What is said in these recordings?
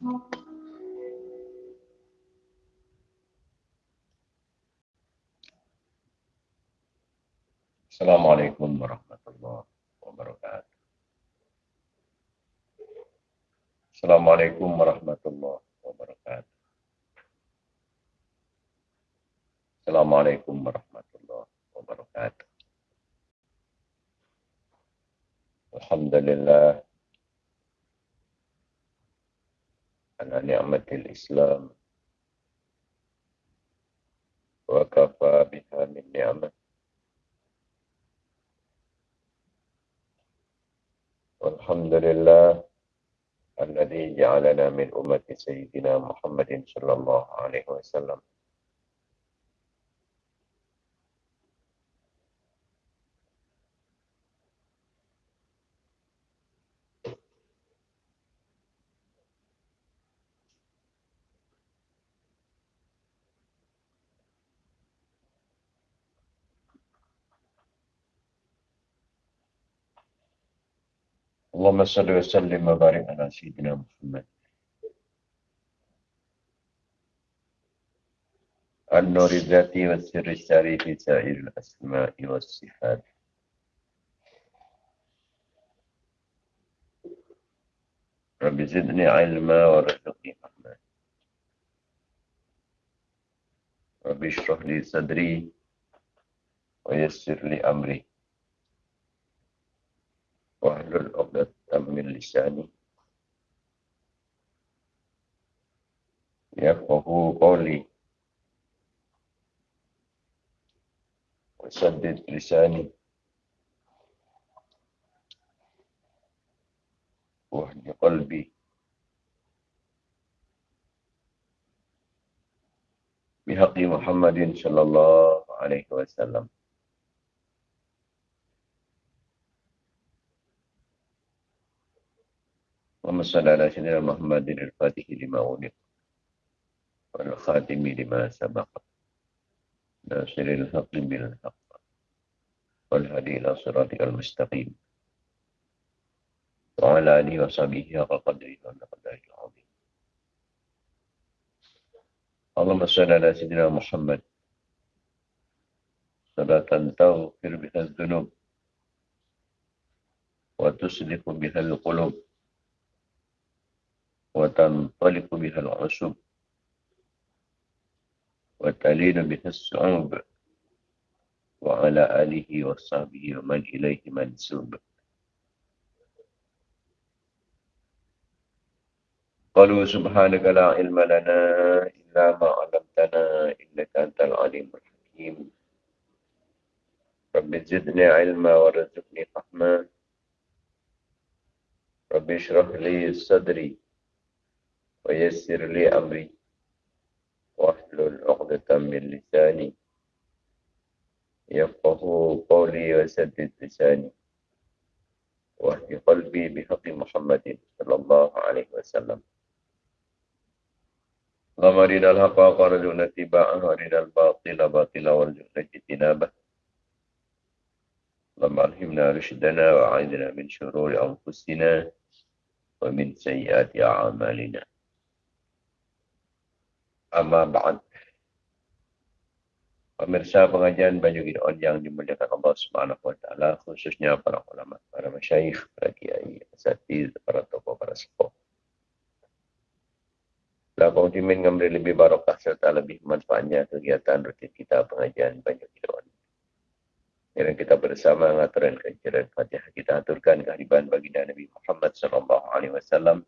Assalamualaikum warahmatullahi wabarakatuh. Assalamualaikum warahmatullahi wabarakatuh. Assalamualaikum warahmatullahi wabarakatuh. Alhamdulillah ni'matil Islam wa kafa biha min ni'mat والحمد لله الذي جعلنا من أمة سيدنا محمد صلى الله عليه وسلم اللهم صل وسلم وبارك على سيدنا محمد. النور الذاتي والسر الساري في سائر الأسماء والصفات. رب زدني علما ورزقني فهما رب اشرح لي صدري ويسر لي أمري. واحلل من لسانه يفقه قولي وسدد لساني واهد قلبي بحق محمد صلى الله عليه وسلم اللهم صل على سيدنا محمد الفاتح لما أغلق والخاتم لما سبق ناصر الحق بالحق والهدي إلى صراطك المستقيم وعلى آله وصحبه حق قدره ومقداره العظيم. اللهم صل على سيدنا محمد. صلاة تغفر بها الذنوب وتصلح بها القلوب. وتنطلق بها العصب وتلين بها الصعوب وعلى آله وصحبه ومن إليه منسوب. قالوا سبحانك لا علم لنا إلا ما علمتنا إنك أنت العليم الحكيم. رب زدني علما ورزقني فهما. رب اشرح لي صدري ويسر لي أمري. واحلل عقدة من لساني. يفقه قولي وسدد لساني. واهد قلبي بحق محمد صلى الله عليه وسلم. اللهم أرنا الحق وارزقنا اتباعه وأرنا الباطل باطلا وارزقنا اجتنابه. اللهم ألهمنا رشدنا وأعذنا من شرور أنفسنا ومن سيئات أعمالنا. Amma ba'd. Pemirsa pengajian Baju Gideon yang dimuliakan Allah Subhanahu wa taala khususnya para ulama, para masyayikh, para kiai, asatiz, para tokoh, para sepuh. Lakukan timin memberi lebih barokah serta lebih manfaatnya kegiatan rutin kita pengajian Baju Gideon. Yang kita bersama mengatakan kejaran Fatihah kita aturkan kehadiran baginda Nabi Muhammad sallallahu alaihi wasallam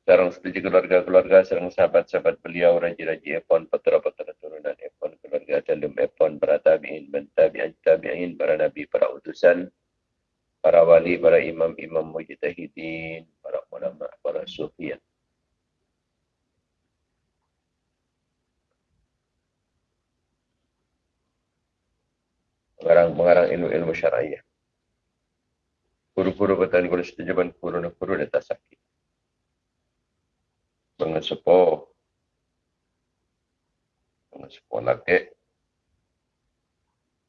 Sekarang seperti keluarga-keluarga, serang sahabat-sahabat beliau, raja-raja Epon, putera-putera turunan Epon, keluarga dalam Epon, para tabi'in, tabi'in, tabi'in, para nabi, para utusan, para wali, para imam-imam mujtahidin, para ulama, para sufiyan. Pengarang-pengarang ilmu-ilmu syariah. Guru-guru petani kulit setujuan guru-guru dan mengesepo mengesepo laki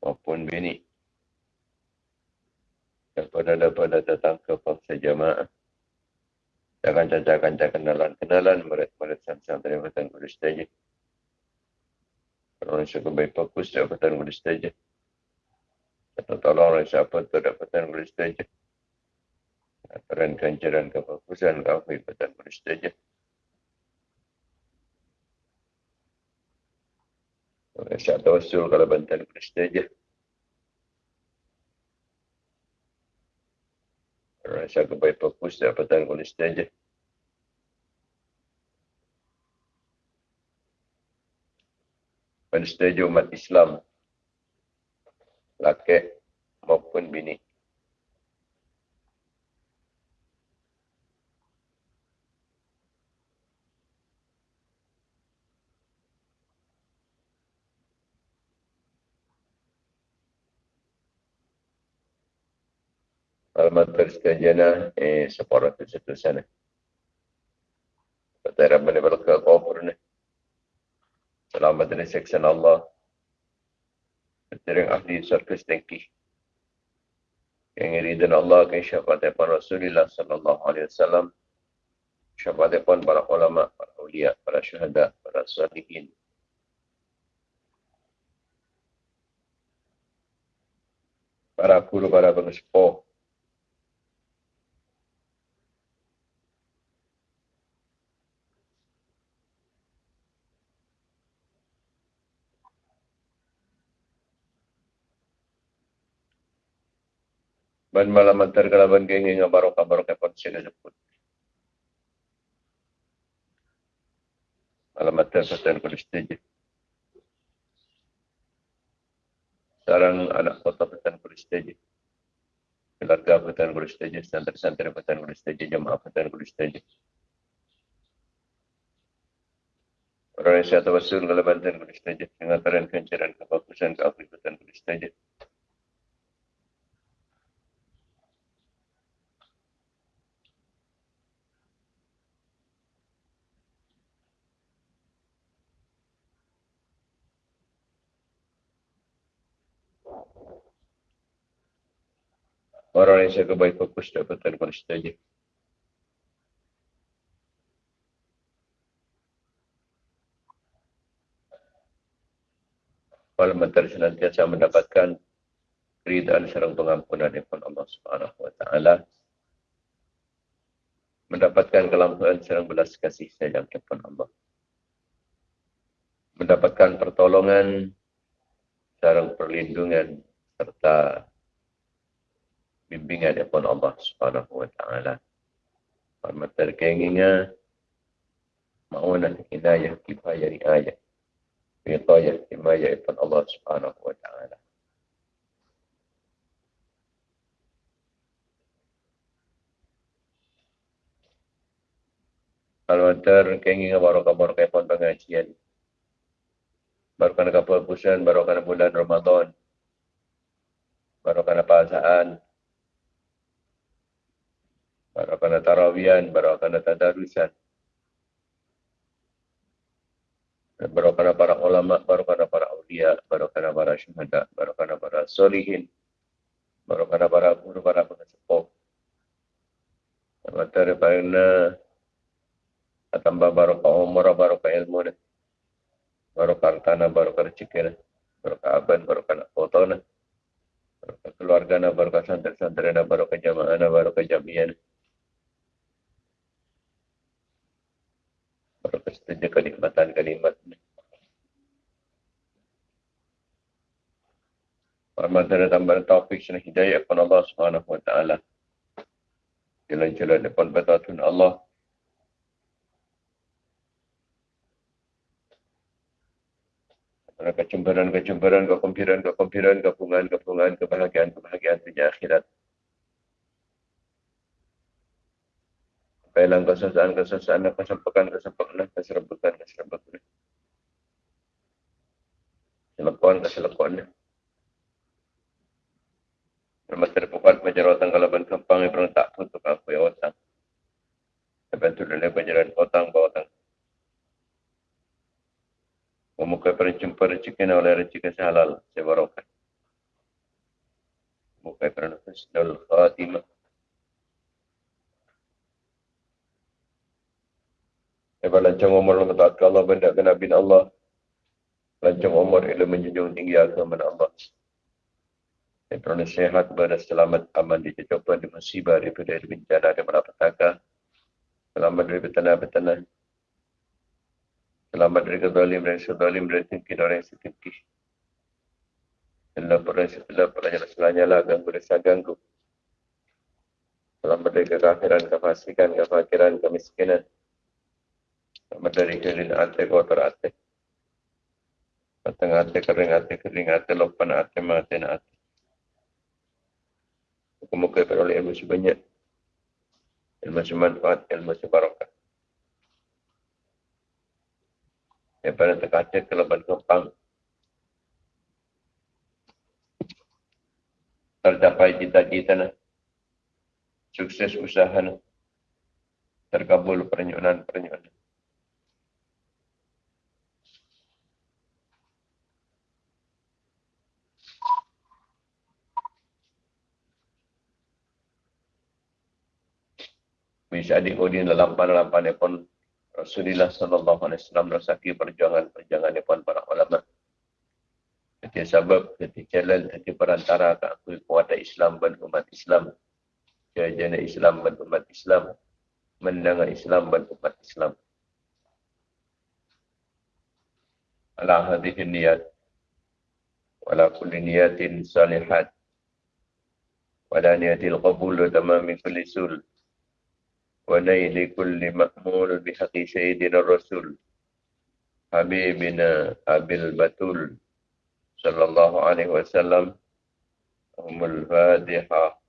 maupun bini daripada daripada datang ke bangsa jamaah Jangan caca-caca kenalan-kenalan murid-murid santri Patan Kudus saja. Kalau saya baik fokus di Patan Kudus saja. Atau tolong siapa tu Patan Kudus saja. Aturan kancaran kefokusan kau Patan Kudus saja. Saya tahu kalau bantuan Kudus saja. Rasa kebaik fokus dapatan kulis saja. Pensetuju umat Islam. Laki maupun bini. Alamat persetujuan eh separat itu satu sana. Kata Rabbi ni berkata kafir ni. Selamat dari seksan Allah. Berterang ahli surga setengki. Yang iridan Allah ke syafaat depan Rasulullah sallallahu alaihi wasallam. Syafaat depan para ulama, para ulia, para syuhada, para salihin. Para guru, para pengespoh, ban malam antar kalaban kengi nga barokah barokah pon sila jeput. Malam satan kulis teje. Sarang anak kota petan kulis teje. Keluarga petan kulis teje, santri-santri petan kulis teje, jemaah petan teje. Orang yang saya tawasul kalau bantuan kulis teje, dengan taran kencaran kebagusan keafrikatan kulis teje. Yang saya kebaik fokus dapatkan konsisten saja. Kalau mentar senantiasa mendapatkan keridaan serang pengampunan dari Allah Subhanahu Wa Taala, mendapatkan kelampuan serang belas kasih sayang dari Allah, mendapatkan pertolongan serang perlindungan serta bimbingan daripada Allah Subhanahu wa taala. Hormat terkenginya ma'unah hidayah kifayah riayah. Wiqayah himayah daripada Allah Subhanahu wa taala. Kalau antar kenging barokah-barokah pun pengajian. Barokah kapal pusan, barokah bulan Ramadan. Barokah pasaan, baru kena tarawian, baru kena tadarusan. Baru kena para ulama, baru kena para awliya, baru kena para syuhada, baru kena para solihin, baru kena para guru, para pengesepuh. Mata daripada tambah baru ke umur, baru ke ilmu, tanah, baru ke rezeki, baru ke aban, baru ke foto, baru ke keluarga, baru ke santri-santri, baru ke jamaah, baru ke jamiah. Kenikmatan kalimat ini. Ramadan tambah taufik dan hidayah kepada Allah Subhanahu wa taala. Jalan-jalan depan batatun Allah. Kecemburan-kecemburan, kekumpiran-kekumpiran, kepungan-kepungan, kebahagiaan-kebahagiaan di akhirat. Kailang kesesaan, kesesaan, kesempakan, kesempakan, keserembukan, keserembukan. Selekuan, keselekuan. Nama terpukat majaratan kalaban kempang yang tak tutup aku ya otang. Terbantu dari penjalan otang bawatang. Memuka perencumpa rezeki oleh rezeki sehalal, sebarokan. Muka perencumpa rezeki khatimah. Lepas lancang umur mentaat ke Allah, benda ke Nabi Allah. Lancang umur ila menjunjung tinggi agama Allah. Yang sehat, berada selamat, aman, dicoba, di musibah, daripada bencana, di malapetaka. Selamat dari betanah-betanah. Selamat dari kezalim, dari sezalim, dari tinggi, dari setinggi. Allah pernah sebelah pelajar selanya lah ganggu desa ganggu. Selamat dari kekafiran, kefasikan, kefakiran, kemiskinan. Selamat dari kering ate, kotor ate. Patang ate, kering ate, kering ate, lopan ate, mati ate. Muka-muka oleh ilmu sebanyak. Ilmu semanfaat, ilmu sebarokah. Daripada terkaca ke lebat kepang. tercapai cita-cita na. Sukses usaha na. Terkabul pernyonan-pernyonan. Bisa dikodin dalam pan-lampan pun Rasulullah sallallahu alaihi wasallam rasaki perjuangan-perjuangan pun para ulama. Jadi sebab jadi jalan jadi perantara ke aku kuasa Islam dan umat Islam. Jajana Islam dan umat Islam. Mendengar Islam dan umat Islam. Ala hadhihi niyat. Wala kulli niyatin salihat. Wala niyatil qabul wa tamami kulli. ونيل كل مأمول بحق سيدنا الرسول حبيبنا أبي البتول صلى الله عليه وسلم أم الفاتحة.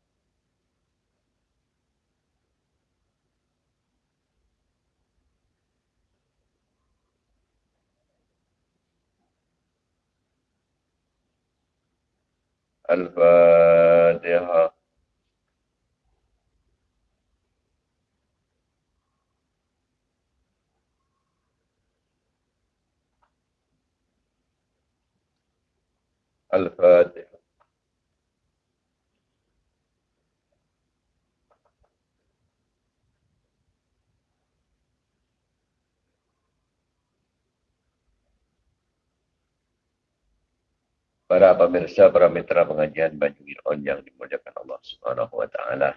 الفاتحة. الفاتحة Para pemirsa, para mitra pengajian Baju On yang dimuliakan Allah Subhanahu wa taala.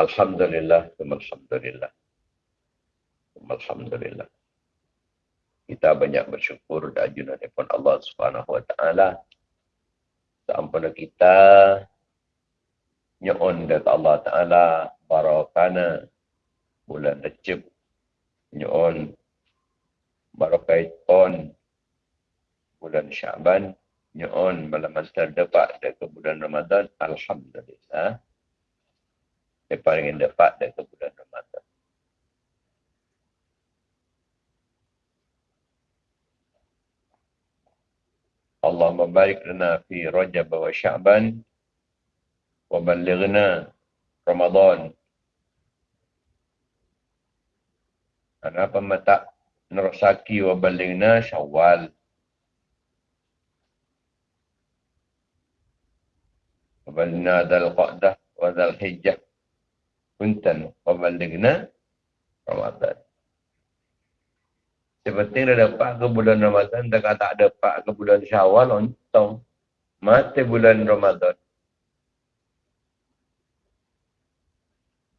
Alhamdulillah, alhamdulillah. Alhamdulillah kita banyak bersyukur dan ajunan daripada Allah Subhanahu wa taala. Sampun kita nyon dari Allah taala barakana bulan Rejab nyon barakai ton bulan Syaban nyon malam terdekat dari bulan Ramadan alhamdulillah. Yang paling dekat dari bulan Ramadan. اللهم بارك لنا في رجب وشعبان وبلغنا رمضان أنا متى نرساكي وبلغنا شوال وبلغنا ذا القعدة وذا الحجة كنتن وبلغنا Seperti dah dapat ke bulan Ramadan, tak tak dapat ke bulan Syawal, untung. Mati bulan Ramadan.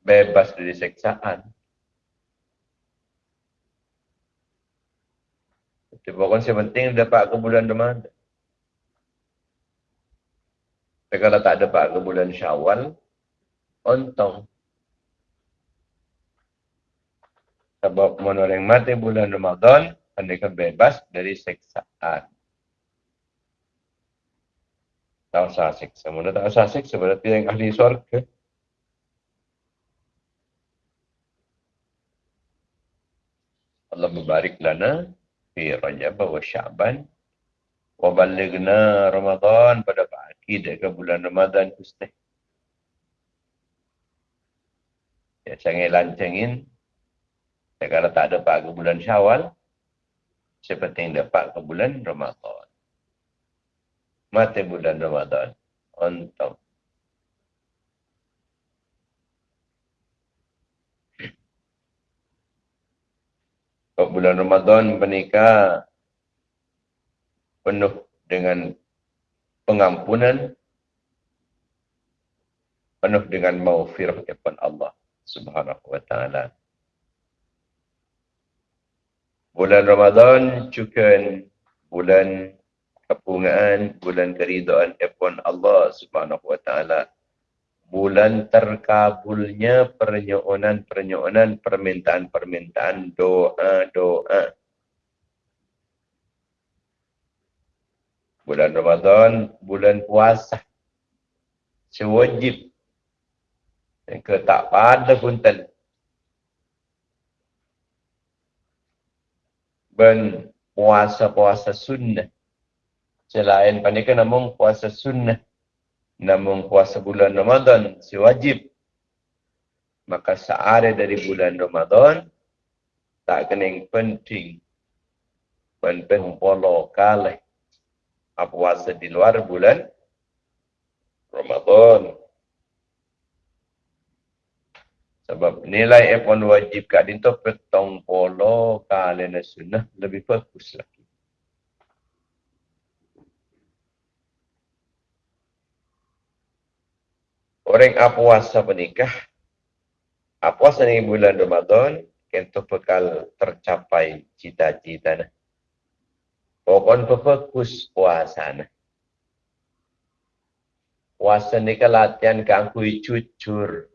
Bebas dari seksaan. Tiba-tiba kan sepenting dapat ke bulan Ramadan. Tapi kalau tak dapat ke bulan Syawal, untung. Sebab orang mati bulan Ramadan, mereka bebas dari seksaan. Tak usah seksa. Mana tak usah seksa, berarti yang ahli surga. Allah membarik lana fi Rajab wa Sya'ban wa balighna Ramadan pada pagi dekat bulan Ramadan pustih. Ya, saya lancengin dan kalau tak dapat ke bulan syawal, seperti yang dapat ke bulan Ramadan. Mati bulan Ramadan. Untuk. Kau bulan Ramadan menikah penuh dengan pengampunan, penuh dengan maufirah kepada Allah Subhanahu wa taala. Bulan Ramadan juga bulan kepungaan, bulan keridaan kepada Allah subhanahu wa ta'ala. Bulan terkabulnya pernyonan-pernyonan, permintaan-permintaan, doa-doa. bulan Ramadan, bulan puasa. Sewajib. Ke tak pada pun ten. Ben puasa-puasa sunnah. Selain pandai namun puasa sunnah. Namun puasa bulan Ramadan sewajib. Maka seare dari bulan Ramadan tak kena penting. Penting polo kalah puasa di luar bulan Ramadan. Sebab nilai F1 wajib kat dinto petong polo kalena sunnah lebih bagus lagi. Orang puasa menikah, puasa ni bulan Ramadan, kento bekal tercapai cita-cita. Pokon fokus puasa nah. Puasa ni kan latihan kangkui cucur.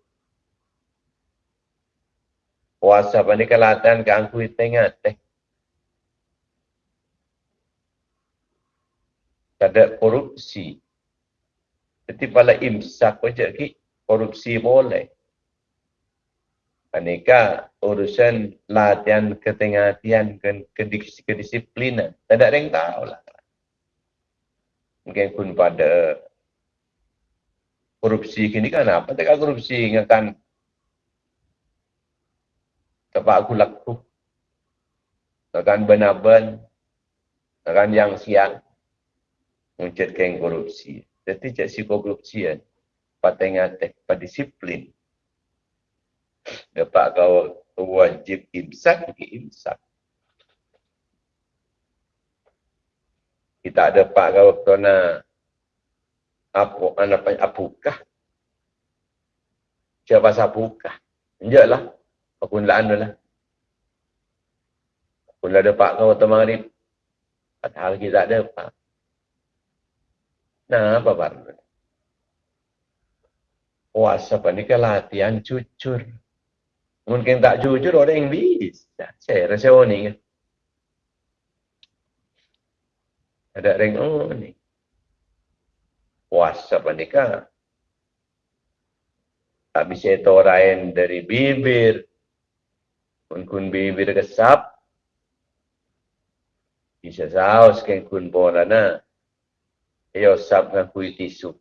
Puasa kan latihan kangkui tengah teh. Ada korupsi. Jadi pada imsak saja ki korupsi boleh. Aneka urusan latihan ketengahatian ke kedisiplinan. Tak ada yang tahu lah. Mungkin pun pada korupsi kini kan apa? Tak korupsi ingatkan tempat aku laku. Takkan benar-benar. Takkan yang siang. Mencetkan korupsi. Jadi cak si korupsi kan. Patengah teh, disiplin dapat kau wajib imsak pergi imsak kita ada pak kau kena apa anak apa apukah siapa sapukah enjaklah aku lah lah aku ada pak kau temarip padahal kita ada pak nah apa baru puasa panikah latihan cucur Mungkin tak jujur orang yang bisa. Saya rasa orang ni. Ada orang oh ni. Puasa panika. Tak bisa itu dari bibir. Mungkin bibir kesap. Bisa saus kan kun bola na. Ayo sap dengan kuih tisu.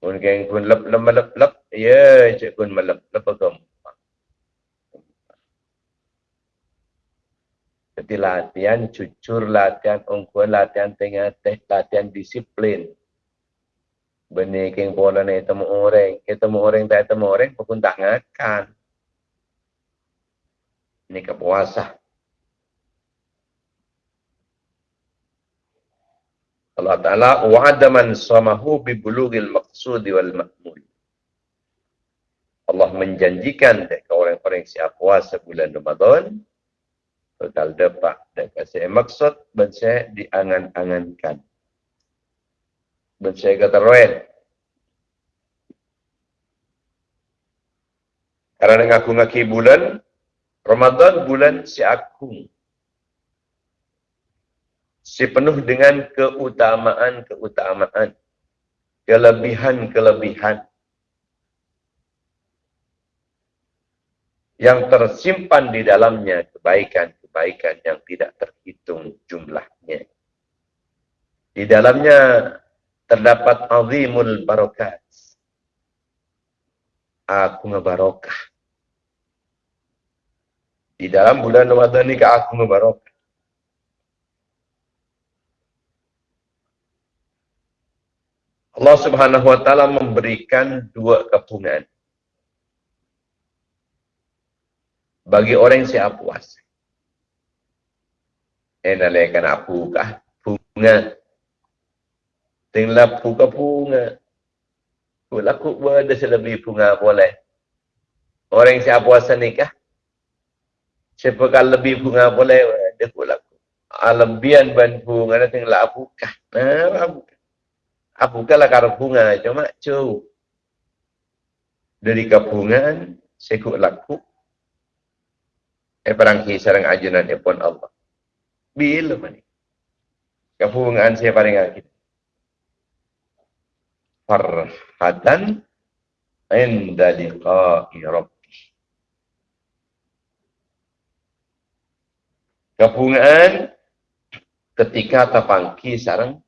Mungkin kun lep lep lep lep Ya, cik pun malam. Lepas tu. Jadi latihan jujur, latihan ungkuan, latihan tengah teh, latihan disiplin. Benih keng pola ni temu orang. Kita temu orang, tak temu orang, pun tak ngakan. Ini kepuasa. Allah Ta'ala wa'ada man samahu bi bulugil maqsudi wal ma'mul. Allah menjanjikan dekat orang-orang siap puasa bulan Ramadan total dapat dekat saya maksud dan saya diangan-angankan dan saya kata roel karena ngaku ngaki bulan Ramadan bulan si aku si penuh dengan keutamaan-keutamaan kelebihan-kelebihan yang tersimpan di dalamnya kebaikan-kebaikan yang tidak terhitung jumlahnya. Di dalamnya terdapat azimul barokat. Aku ngebarokah. Di dalam bulan Ramadan ini aku ngebarokah. Allah subhanahu wa ta'ala memberikan dua kepungan. bagi orang yang siap puas. Eh nalaikan apu kah? Bunga. Tinggal puka bunga. Laku berada selebih bunga boleh. Orang yang siap puasa ni kah? Siapakah lebih bunga boleh? Dia pun laku. Alebian ban bunga na tinggal apu kah? Nah, apu kah? Apu kah lah karena bunga. Cuma cu. Dari kebungaan, sekut laku. Eh perangki sarang ajunan pun Allah. Bila mana? Kehubungan saya paling akhir. Farhatan inda liqa'i rabbi. Kehubungan ketika tapangki sarang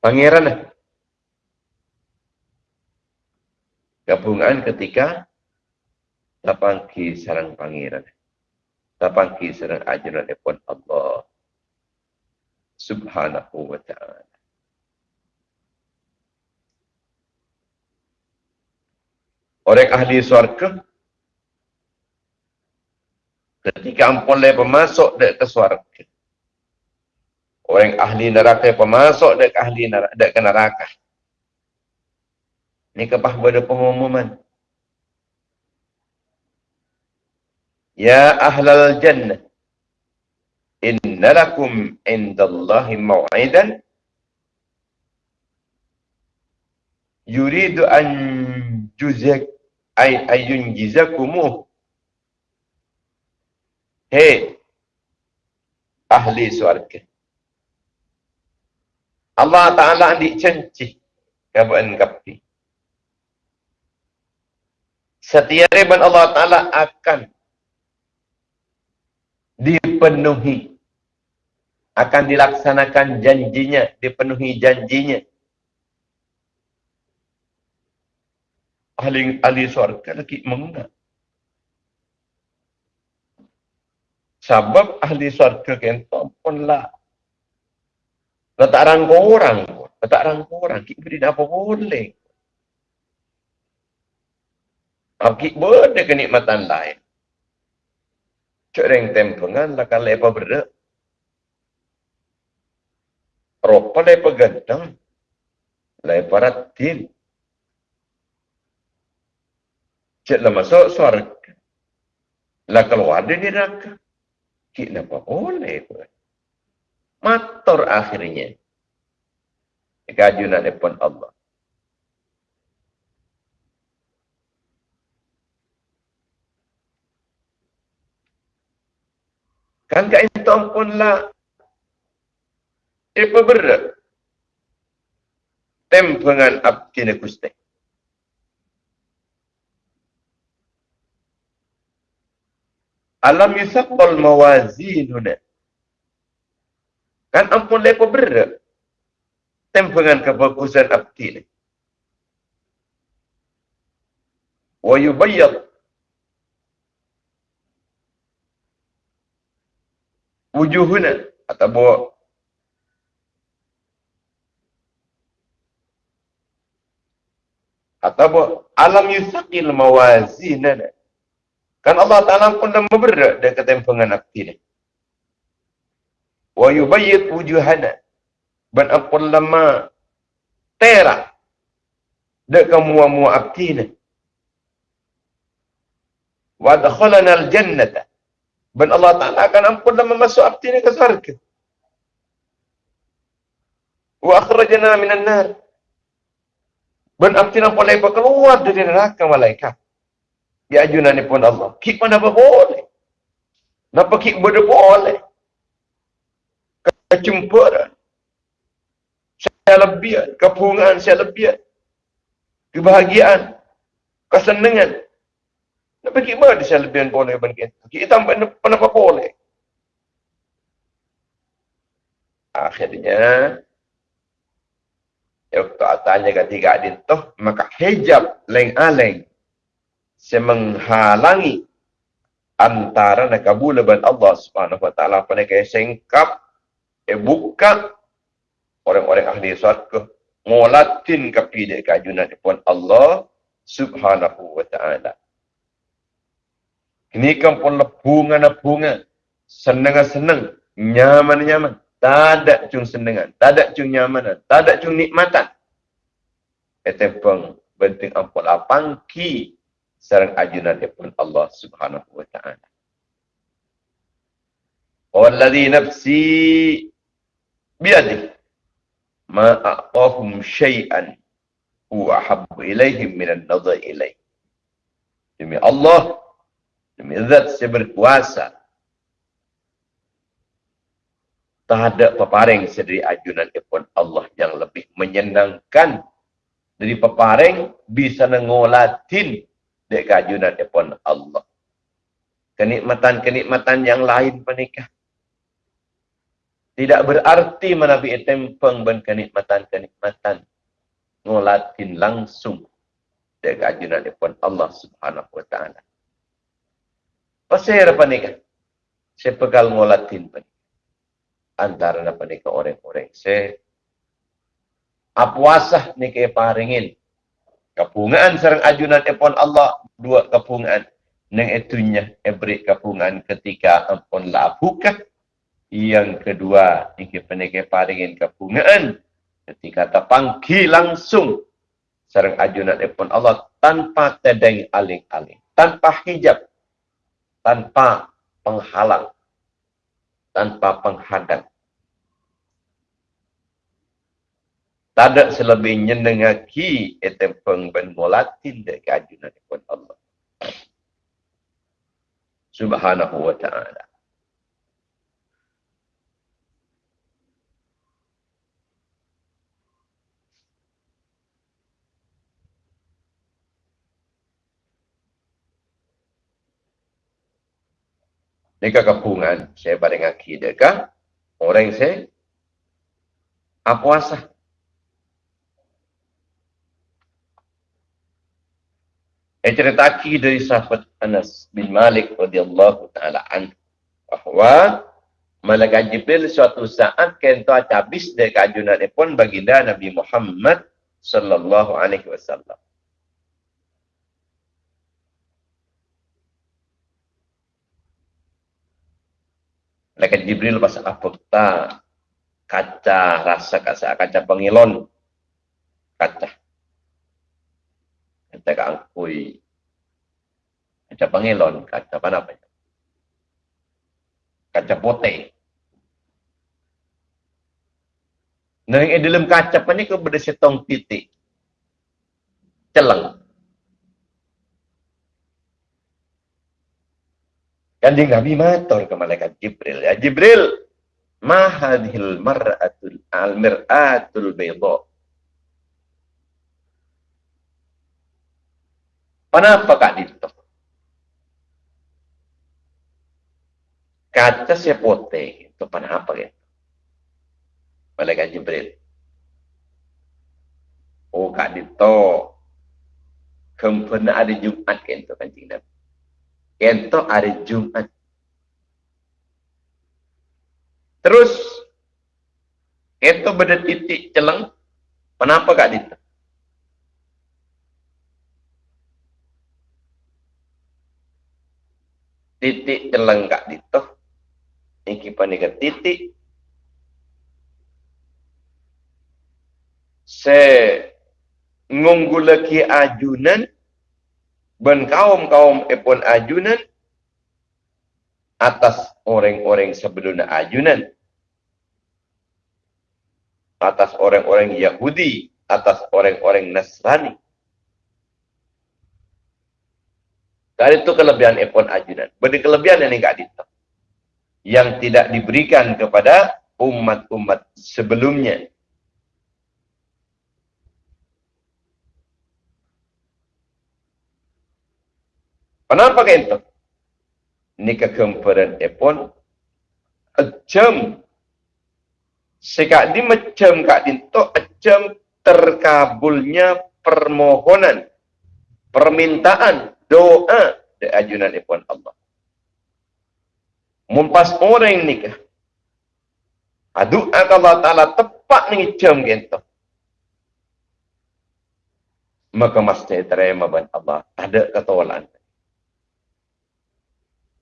pangeran. Kehubungan ketika tapangki sarang pangeran tapangki sareng ajaran pun Allah subhanahu wa ta'ala. Orang ahli suarga ketika ampun le pemasuk dek ke suarga. Orang ahli neraka pemasuk dek ahli neraka, dek ke neraka. Ini kepah pada pengumuman. Ya ahlal jannah. Inna lakum indallahi maw'idan. Yuridu an juzak ay ayun jizakumu. Hei. Ahli suarga. Allah Ta'ala di cenci. Kabuan kapi. Setiap riban Allah Ta'ala akan dipenuhi akan dilaksanakan janjinya dipenuhi janjinya ahli ahli surga lagi mengenal sebab ahli surga kento pun lah letak rangka orang letak rangka orang kita beri apa boleh Akik boleh kenikmatan lain. Cik reng tempengan lah kan lepa berda. Ropa lepa gantang. Lepa ratin. Cik lah masuk suarga. Lah keluar dia ni neraka. Kik napa boleh pun. Matur akhirnya. Kajunan pun Allah. Kan kat itu pun lah. Apa berat? Tempengan abdi ni Alam yusaqqal mawazinuna. Kan ampun lepa berat. Tempengan kebagusan abdi ni. Wa yubayyad wujuhuna atau bawa atau bawa alam yusaqil mawazinana kan Allah Ta'ala pun dah memberat dia kata tempengan api ni wa yubayyid wujuhana ban ampun lama tera dek kamu-mu api ni wa dakhalana al-jannata dan Allah Ta'ala akan ampun dan memasuk abdi ini ke surga. Wa akhrajana minan nar. Dan abdi ini boleh keluar dari neraka malaikat. Ya ajunan pun Allah. Kik mana apa boleh. Napa kik boleh boleh. Kecumpuran. Saya lebih. Kepungan saya lebih. Kebahagiaan. Kesenangan. Nak pergi mana saya lebih boleh? Kita tambah apa boleh. Akhirnya, ya waktu tanya ketiga adin tu, maka hijab leng-aleng semenghalangi antara nak kabul ban Allah Subhanahu wa taala pada kaya sengkap e buka orang-orang ahli surga ngolatin kapide kajunan pun Allah Subhanahu wa taala Ini kan pun lepungan-lepungan. Senang-senang. Nyaman-nyaman. Tak ada cung senengan. Tak ada cung nyamanan. Tak ada cung nikmatan. Etepeng benting ampun lapang ki sarang ajunan pun Allah Subhanahu wa taala. Walladhi nafsi biadih ma a'tahum syai'an huwa ahabbu ilaihim min an-nadhar ilaih. Demi Allah, demi zat yang berkuasa, tak ada peparing sedari ajunan ipun Allah yang lebih menyenangkan dari peparing bisa ngolatin dek ajunan ipun Allah. Kenikmatan-kenikmatan yang lain menikah. Tidak berarti menabi tempeng dan kenikmatan-kenikmatan ngolatin langsung dek ajunan ipun Allah subhanahu wa ta'ala. Pasir apa nikah? Saya pegal ngolatin penikah antara na panika orang-orang se apuasah ni kay paringin kapungan sarang ajunan epon Allah dua kapungan. Nang etunya ebri kapungan ketika ampun labuka yang kedua iki panika paringin kapungan. Ketika tapangki langsung sarang ajunan epon Allah tanpa tedeng aling-aling tanpa hijab tanpa penghalang tanpa penghadang. Tak ada selebihnya dengan ki etempeng ben molatin de kajunan pun Allah. Subhanahu wa ta'ala. Ini kepungan saya pada ngaki dekah. Orang saya apa asah? Saya cerita aki dari sahabat Anas bin Malik radhiyallahu taala an bahawa Malaikat Jibril suatu saat kento habis dari kajunan pun baginda Nabi Muhammad sallallahu alaihi wasallam. Malaikat Jibril pas apekta kaca rasa kaca kaca pengilon kaca kaca kangkui kaca pengilon kaca apa namanya kaca pote Nah, yang dalam kaca ni kau berdesetong titik. Celang. Kanjeng Nabi matur ke malaikat Jibril. Ya Jibril, ma hadhil mar'atul al-mir'atul bayda. Kenapa kak dito? Kaca siya pote. Ito panapa ya? Malaikat Jibril. Oh kak dito. Kempena ada Jumat kan itu kanjeng Nabi. Kentok hari Jumat. Terus, itu pada titik celang. Kenapa kak itu? Titik celang kak itu. Ini panika titik. Se ngunggulaki ajunan ben kaum-kaum epon ajunan atas orang-orang sebelum ajunan atas orang-orang Yahudi atas orang-orang Nasrani dari itu kelebihan epon ajunan beri kelebihan yang enggak dito yang tidak diberikan kepada umat-umat sebelumnya Kenapa kayak itu? Ini kegemparen epon. Ejam. Sekak di macam kak dinto ejam terkabulnya permohonan. Permintaan. Doa. Di ajunan epon Allah. Mumpas orang nikah. Aduk Allah Ta'ala tepat ni jam gitu. Maka masjid terima ban Allah. Ada ketolakan.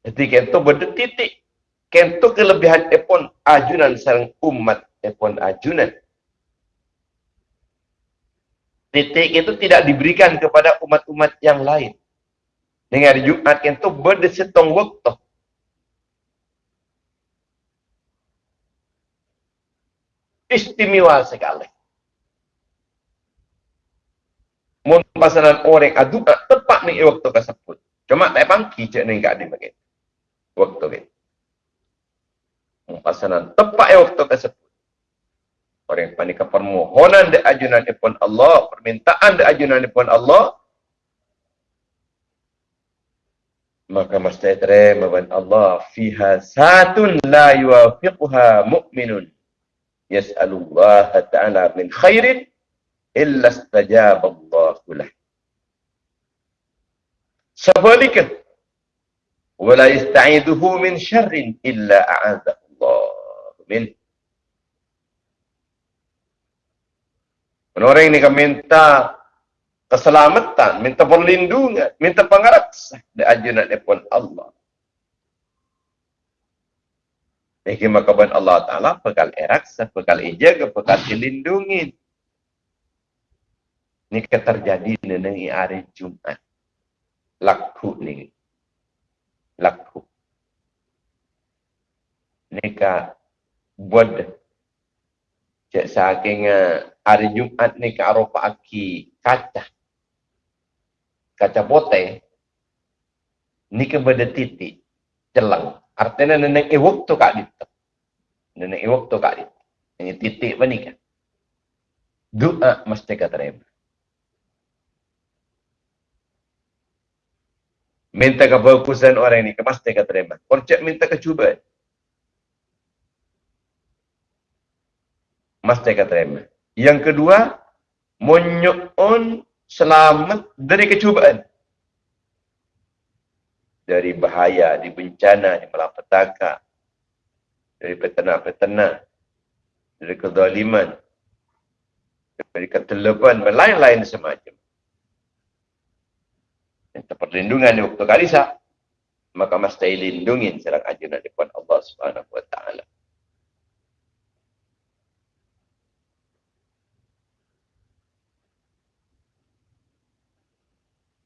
Jadi kento titik. Kento kelebihan epon ajunan sarang umat epon ajunan. Titik itu tidak diberikan kepada umat-umat yang lain. Dengan Jumat kento berdesetong waktu. Istimewa sekali. Mun pasaran orang adu tepat nih waktu tersebut. Cuma tak pangki cek nih gak dimakai. Waktu ni. Pasaran tepat waktu tersebut. Orang yang panik permohonan di ajunan Allah, permintaan di ajunan Allah, maka mesti terima ban Allah fiha satun la yuwafiquha mu'minun yas'alullah ta'ala min khairin illa istajaba Allah lah. Sebaliknya, wala yasta'iduhu min syarrin illa a'adzahu Allah min. Orang ini kan minta keselamatan, minta perlindungan, minta pengaraksa di ajunan pun Allah. Ini maka Allah Ta'ala bekal eraksa, bekal ijaga, bekal dilindungi. Ini terjadi di hari Jumat. Laku ni. Laku. Ini buat cek saking hari Jumat ni ka aropa aki kaca. Kaca bote. Ini ke beda titik. Celang. Artinya nenek e waktu kak itu. Nenek e waktu kak itu. Ini titik apa ni kan? Doa mesti keterima. minta kebagusan orang ini, pasti akan terima. Konsep minta kecubaan. Mesti akan terima. Yang kedua, menyu'un selamat dari kecubaan. Dari bahaya, di bencana, di malapetaka. Dari petena-petena. Dari kezaliman. Dari ketelepan, dan lain-lain semacam minta perlindungan di waktu kalisa, maka mesti lindungin serang ajunan di Allah Subhanahu wa taala.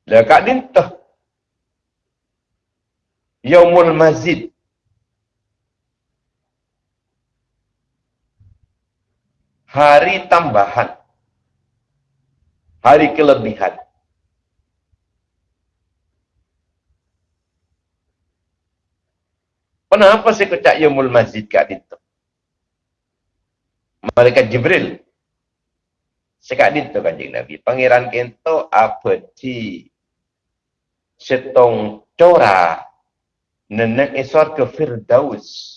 Lah kak dintah Yaumul Mazid Hari tambahan Hari kelebihan Kenapa saya kecak Yomul Masjid kat itu? Malaikat Jibril. Sekat itu kanjeng Nabi. Pangeran kento apa di setong cora nenek esor ke Firdaus.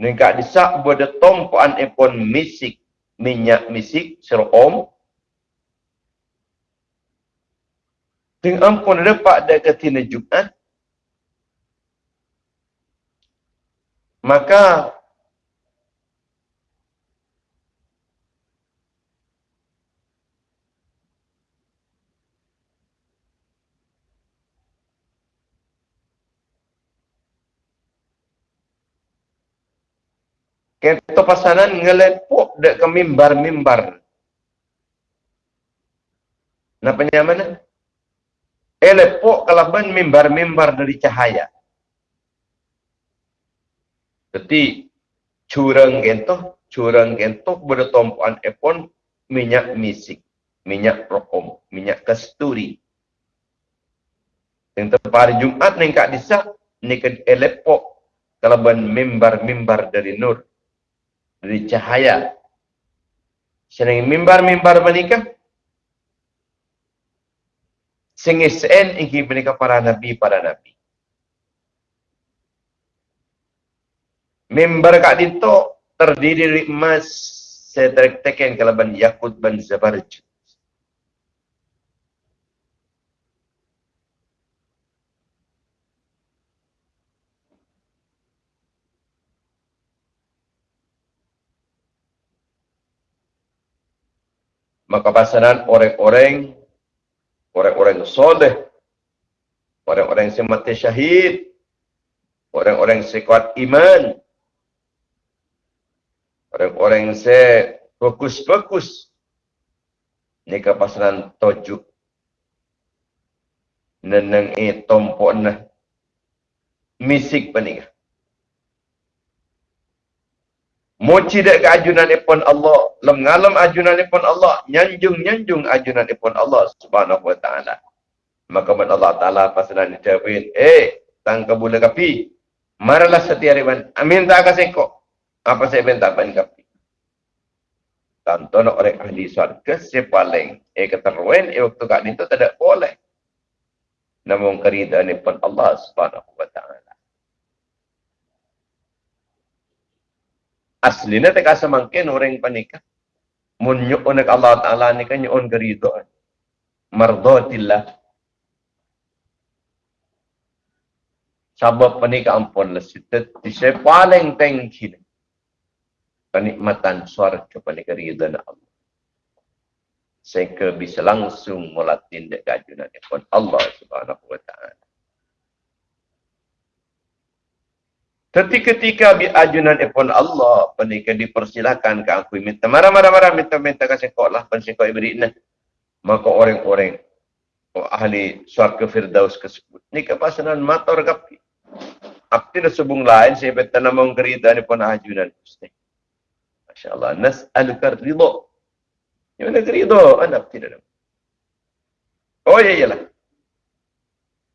Nengkak disak bodoh tompoan epon misik minyak misik serom. Dengan ampun lepak dah ketina Jumat, maka Kento pasanan ngelepuk dek ke mimbar-mimbar. Napa mana? Eh lepuk kalau mimbar-mimbar dari cahaya. Jadi curang gentoh, curang gentoh bertompuan epon minyak misik, minyak rokom, minyak kasturi. Yang tepar Jumat ni kak disa, ni ke elepok kalaban mimbar-mimbar dari nur, dari cahaya. Senang mimbar-mimbar menikah, Sengisen ingin menikah para nabi, para nabi. Member kat dito terdiri dari emas saya teken kalaban yakut ban zabarj. Maka pasaran orang-orang orang-orang soleh orang-orang yang mati syahid Orang-orang sekuat iman. Orang-orang se fokus-fokus. Ni kepasaran tojuk. Neneng e tompok nah. Misik penikah. Moci dek ke ajunan ipon Allah. Lem ngalam ajunan ipon Allah. Nyanjung-nyanjung ajunan ipon Allah subhanahu wa ta'ala. Maka Allah ta'ala pasaran dijawabin. Eh, tangka bula kapi. Maralah setiap hari. Amin tak kasih kok. Apa saya minta ban kapi. Tonton orang ahli surga si paling eh keteruan eh waktu kat itu tidak boleh. Namun keridaan ini pun Allah subhanahu wa ta'ala. Aslinya tak kasa mungkin orang panikah. Munyuk unak Allah ta'ala ni kan nyu'un keridaan. Mardotillah. Sabab panikah ampun lesit. Saya paling tengki kenikmatan suara kepada keridhaan Allah. Sehingga bisa langsung mulatin dekat pun Allah subhanahu wa ta'ala. Tapi ketika bi ajunan pun Allah, penikah dipersilakan ke aku minta marah-marah-marah minta-minta kasih kau lah pensih kau nah. Maka orang-orang oh, ahli suarga firdaus tersebut. Ini kepasanan mator kapi. Apa subung lain saya bertanam kerita pun ajunan. Ustaz. Masya Allah. Nas'aluka ridho. Yang mana ridho? Anak tidak. Oh ya iyalah.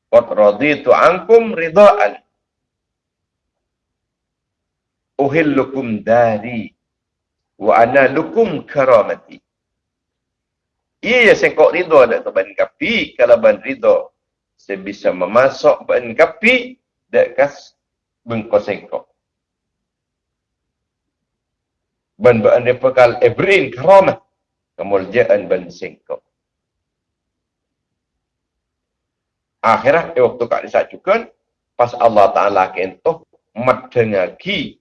Qad raditu ankum ridha'an. Uhillukum dari wa ana lukum karamati. Iya ya sengkok ridho ada tu ban kapi. Kalau ban ridho saya bisa memasok ban kapi dekas bengkok sengkok. Ban ban dia pekal ebrin karamah kemuliaan ban singkok akhirah eh, waktu kak disajukan pas Allah Ta'ala kentuh mat dengagi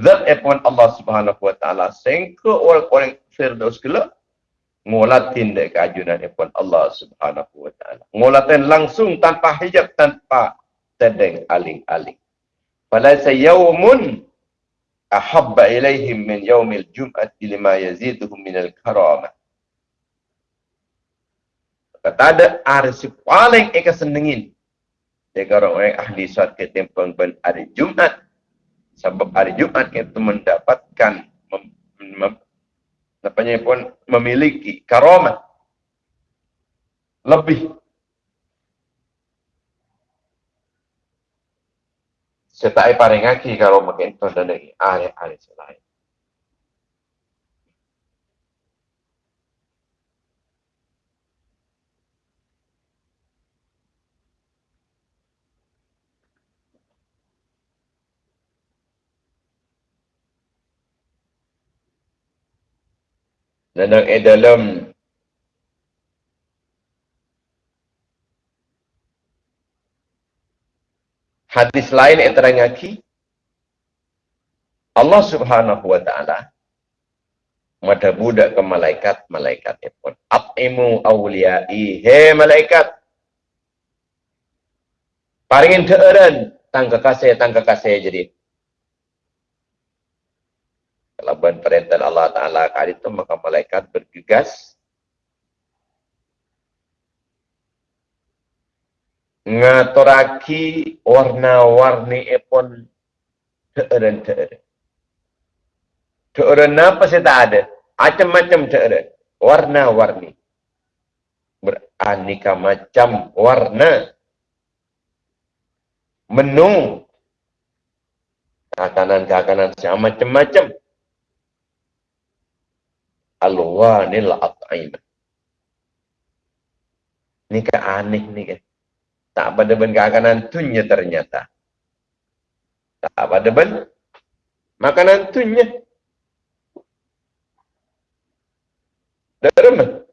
zat epon Allah Subhanahu Wa Ta'ala sengko orang-orang firdaus gila ngolatin dek kajunan epon Allah Subhanahu Wa Ta'ala ngolatin langsung tanpa hijab tanpa tedeng aling-aling pada sayawmun ahabba ilaihim min yaumil jum'ati lima yaziduhum minal karamah. Kata ada arsi paling eka senengin. Jika orang-orang ahli suat ke tempang ben hari Jumat. Sebab hari Jumat itu mendapatkan mem, mem, apanya pun memiliki karamah. Lebih Setai paringaki kalau makin tu dan ahli-ahli selain. Dan dalam hadis lain yang terangaki Allah subhanahu wa ta'ala mada budak ke malaikat malaikat pun atimu awliyai. He malaikat paringin teeren tangga kasih tangga kasih jadi kalau perintah Allah Ta'ala kali itu maka malaikat bergegas ngaturaki warna-warni epon teeren-teeren. Teeren apa sih tak ada? Macam-macam teeren. Warna-warni. Beraneka macam warna. Menu. Kakanan-kakanan siapa macam-macam. Alwanil at'im. Ini kan aneh ni kan. Tak pada ben kakanan tunnya ternyata. Tak pada ben makanan tunnya. Dalam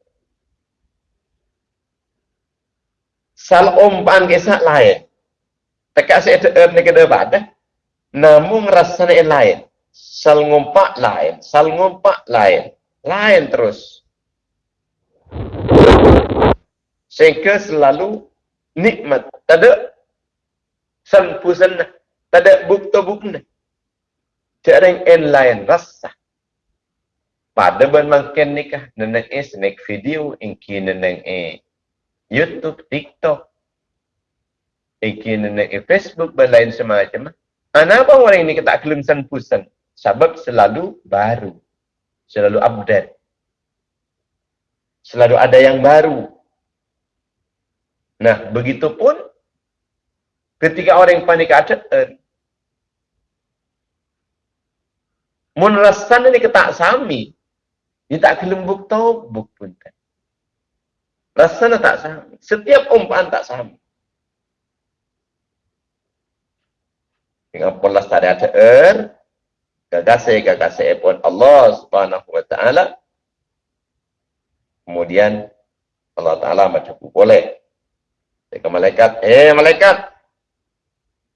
Sal umpan kisah lain. Tekak saya tekan ni kena pada. Namun rasanya lain. Sal ngumpak lain. Sal ngumpak lain. Lain terus. Sehingga selalu nikmat. Tak ada San pusan na. Tada bukto bukna. Cereng en lain rasa. Pada ban makin nikah. Neneng eh snack video. Inki neneng eh YouTube, TikTok. Inki neneng eh Facebook. Ban lain semacam. Kenapa orang ini kita kelim san pusan? Sebab selalu baru. Selalu update. Selalu ada yang baru. Nah, begitu pun ketika orang yang panik ada, eh, mun rasan ini ketak sami, dia tak kelembuk tau, buk pun kan. Rasanya tak sami. Setiap umpaan tak sami. Dengan pola tadi ada er, gagase gagase pun Allah subhanahu wa ta'ala. Kemudian Allah ta'ala macam boleh. Mereka malaikat, eh malaikat.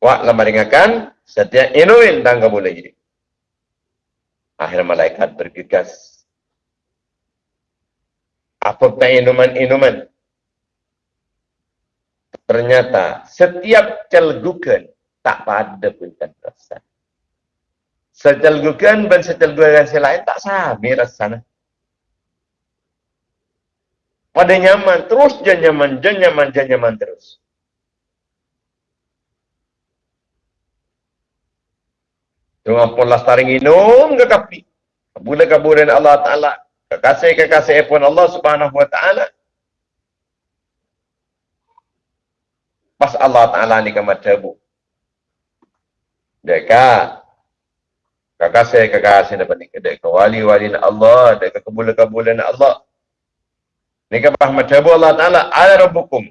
Wak lama dengarkan, setiap inuin dan kamu lagi. Akhir malaikat bergegas. Apa tak inuman-inuman? Ternyata setiap celgukan tak pada pun tak rasa. Secelgukan dan secelgukan yang lain tak sami rasanya pada nyaman terus je nyaman je nyaman je nyaman terus Tengah pun lastari minum ke kapi. Bila kaburin Allah Ta'ala. Kekasih-kekasih pun Allah Subhanahu Wa Ta'ala. Pas Allah Ta'ala ni kamar tabu. Dekat. Kekasih-kekasih dapat ni. Dekat wali-wali Allah. Dekat kebulan-kebulan Allah. Ini kan Muhammad Jabu Allah Ta'ala. Ala rabbukum.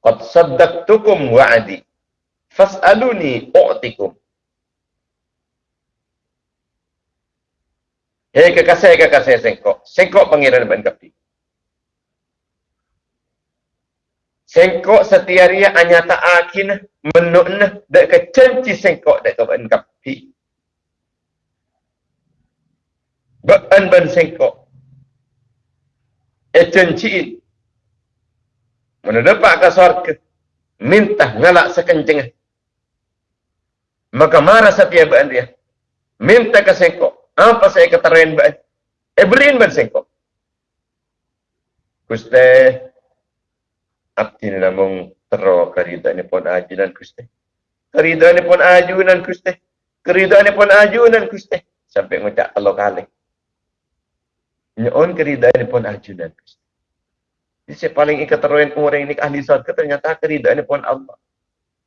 Qad saddaqtukum wa'adi. Fas'aluni u'tikum. Hei kekasih kekasih sengkok. Sengkok pangeran ban kapi. Sengkok setiaria anyata akin menukna dak kecenci sengkok ban kapi. Ban ban sengkok. Ecenci mana dapat ke surga minta ngalak sekenceng. Maka marah setiap bahan dia minta ke sengkok. Apa saya keterain bahan eh beliin bahan sengkok. Kuste abdi namung tero kerida ni pun ajunan kuste. Kerida ni pun ajunan kuste. Kerida ni pun ajunan kuste. Sampai ngucap Allah kali Nyon keridaan pun ajunan. Jadi saya paling teruin orang ini ahli surga ternyata keridaan pun Allah.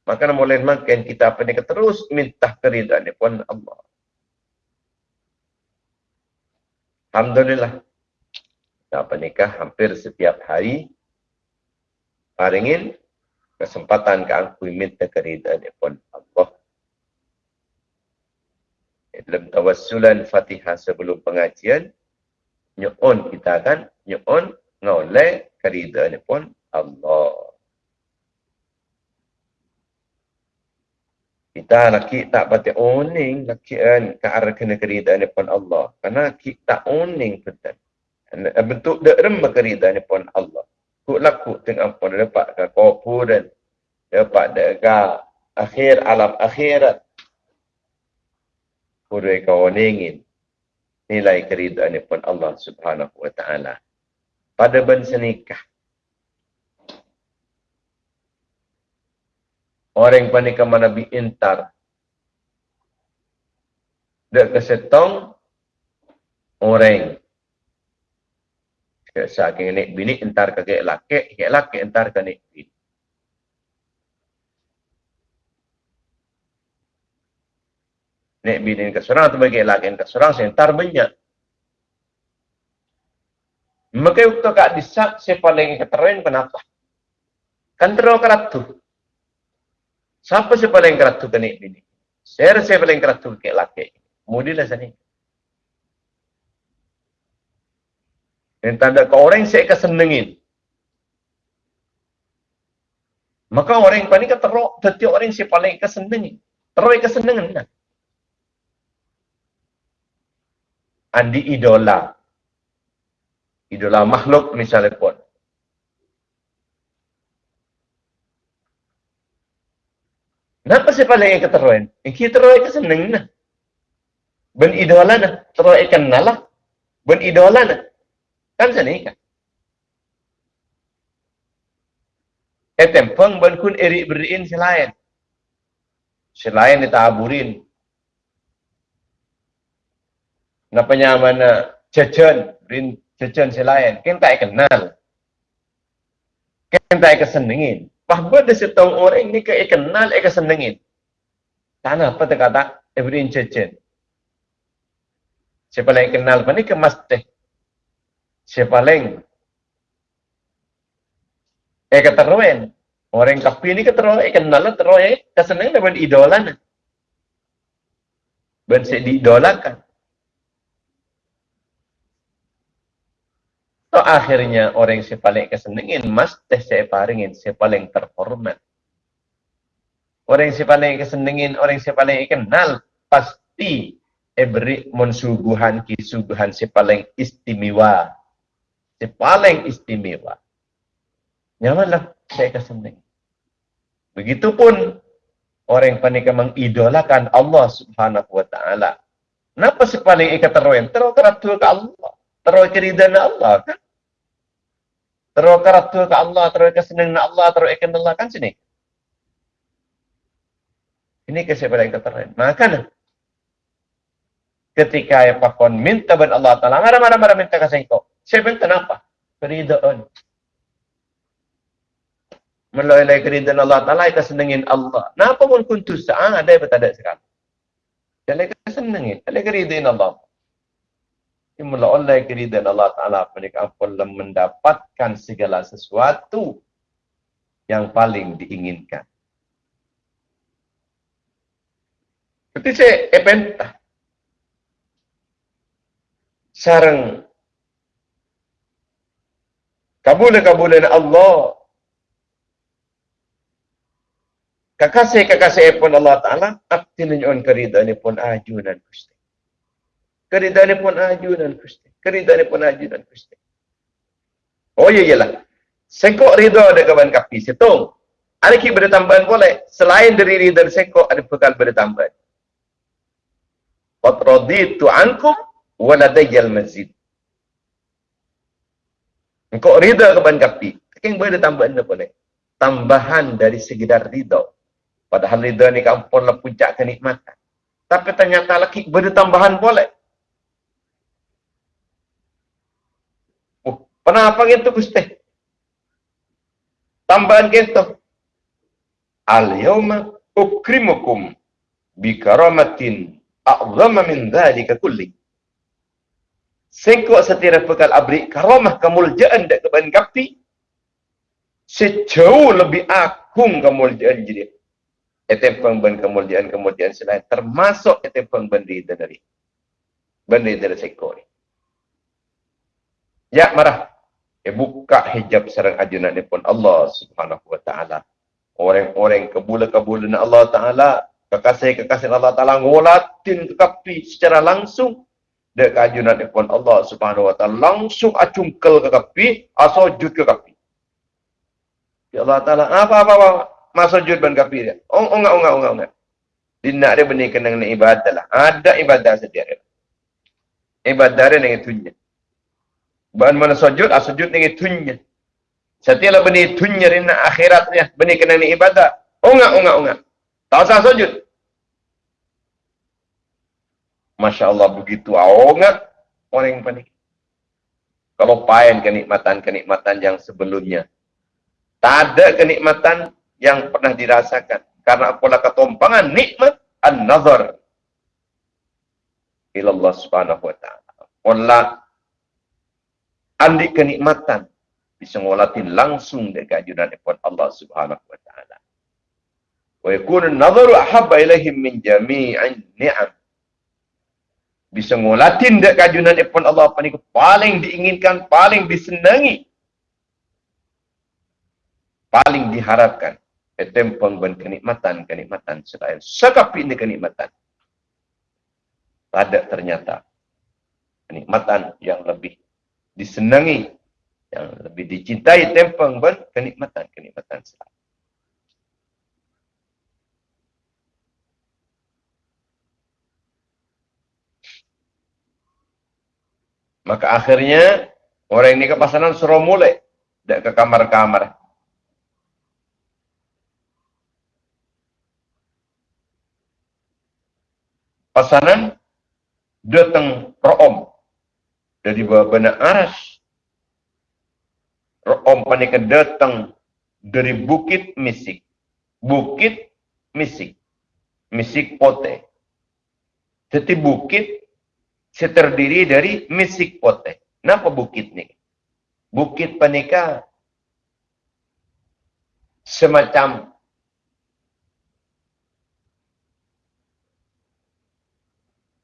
Maka mulai makin kita apa ni terus minta keridaan pun Allah. Alhamdulillah. Kita nikah hampir setiap hari. Paringin kesempatan ke aku minta keridaan pun Allah. Dalam tawassulan fatihah sebelum pengajian, nyuun kita kan nyuun ngoleh kerida ni pun Allah. Kita laki tak batik uning laki kan ke arah kena kerida ni pun Allah. Karena kita tak uning betul. Bentuk dak rem kerida ni pun Allah. Ku laku tengah pun dapat ke kopu dan dapat dega akhir alam akhirat. Kudu kau ningin nilai keridaan pun Allah Subhanahu wa taala. Pada bangsa nikah. Orang yang panik mana Nabi intar. Dek kesetong orang saking nek bini entar ke laki, ke laki entar nek bini. Nek bini ke seorang atau bagi lagi ke seorang sentar banyak. Maka waktu kak disak saya paling keteruin kenapa? Kan terlalu keratu. Siapa saya paling keratu ke nek bini? Saya rasa paling keratu ke laki. Mudilah sana. Dan tanda ke orang saya kesenengin. Maka orang yang paling keteruk, setiap orang saya paling kesenengin. Terus kesenengin. Andi idola. Idola makhluk misalnya pun. Kenapa saya paling keteruan? Yang kita ke seneng nah. Ben idola nah, teruai kenal lah. Ben idola nah. Kan sana kan? Eh tempeng ben kun eri beriin selain. Selain ditaburin. Napa nyaman cecen, berin cecen selain. Kan tak kenal. Kan tak kesenengin. Bahawa dia setong orang ni ke kenal, ke senengin. Tanah apa dia kata? Everin cecen. Siapa lain kenal apa ni ke mesti. Siapa lain. Eh keteruan. Orang kapi ni keteruan, eh kenal lah teruan. Eh kesenengin dengan idola ni. Ben diidolakan. So akhirnya orang yang paling kesenengin mas teh saya paringin saya paling terhormat. Orang yang paling kesenengin, orang yang paling kenal pasti beri mensuguhan kisuguhan si paling istimewa. Si paling istimewa. Nyamanlah saya kesenengin. Begitupun orang yang paling mengidolakan Allah subhanahu wa ta'ala. Kenapa si paling ikat terus? Terus ke Allah terus keridaan Allah kan? Terus karatu ke Allah, terus kesenangan Allah, terus ikan Allah kan sini. Ini kesepadan yang tertera. Maka ketika ya pakon minta ban Allah Taala, marah-marah minta kasih kau. Saya minta apa? Keridaan. Melalui keridaan Allah Taala, kesenangan Allah. Napa pun kuntus sa'ah, ada yang bertadak sekarang. Jadi kesenangan, ada keridaan Allah Imula oleh keridhaan Allah Ta'ala mereka pun mendapatkan segala sesuatu yang paling diinginkan. Seperti saya epentah. Sarang kabul-kabulin Allah Kakasih-kakasih pun Allah Ta'ala, akti ninyon keridhaan pun ajunan Gusti. Keridaan pun ajunan Gusti. Keridaan pun ajunan Gusti. Oh iya iyalah. Sengkok ridha ada kawan kapi setung. Ada ki bertambahan boleh. Selain dari ridha sengkok ada bekal bertambahan. Qad raditu ankum wa ladayya al-mazid. Engkau ridha kawan kapi. Yang boleh tambahan apa boleh. Tambahan dari sekedar ridha. Padahal ridha ni kampun lah puncak kenikmatan. Tapi ternyata lagi bertambahan boleh. Kenapa gitu Gusti? Tambahan gitu. Al-yawma ukrimukum bi karamatin a'zama min dhalika kulli. Sengkok setiap bekal abri karamah kemuliaan dak keban kapti sejauh lebih agung kemuliaan jadi. Etem pengben kemuliaan kemuliaan selain termasuk etem pengben dari benda dari sekor. Ya marah eh, buka hijab serang ajunan ni pun Allah subhanahu wa ta'ala. Orang-orang kebula-kebula Allah ta'ala, kekasih-kekasih Allah ta'ala, ngolatin kekapi secara langsung. Dek ajunan ni pun Allah subhanahu wa ta'ala, langsung acungkel kekapi, asojud kekapi. Ya Allah ta'ala, apa-apa-apa, ban kapi dia. Oh, enggak, enggak, enggak, enggak. Dia nak dia benih kena ibadah lah. Ada ibadah sedia. Ibadah dia dengan tunjuk. Bahan mana sujud, ah sujud dengan tunya. Setiap benih tunya rina akhiratnya, benih kena ni ibadah. Unga, unga, unga. Tak usah sujud. Masya Allah begitu unga orang yang panik. Kalau pain kenikmatan-kenikmatan yang sebelumnya. Tak ada kenikmatan yang pernah dirasakan. Karena apalah ketompangan nikmat an-nazar. Ilallah subhanahu wa ta'ala. Allah andi kenikmatan bisa ngolatin langsung dekat ajudan ipon Allah Subhanahu wa taala. Wa yakun an-nadharu ahabba ilaihim min jami'in ni'am. Bisa ngolatin dekat ajudan ipon Allah apa ni paling diinginkan, paling disenangi. Paling diharapkan. Etempeng ben kenikmatan, kenikmatan selain sekapi ini kenikmatan. Ada ternyata kenikmatan yang lebih disenangi yang lebih dicintai tempang ber kenikmatan kenikmatan Islam. Maka akhirnya orang ini ke pasangan suruh mulai tidak ke kamar-kamar. Pasangan datang room om, dari bawah benak aras. Ro'om panik datang dari bukit misik. Bukit misik. Misik pote. Jadi bukit terdiri dari misik pote. Kenapa bukit ni? Bukit panika semacam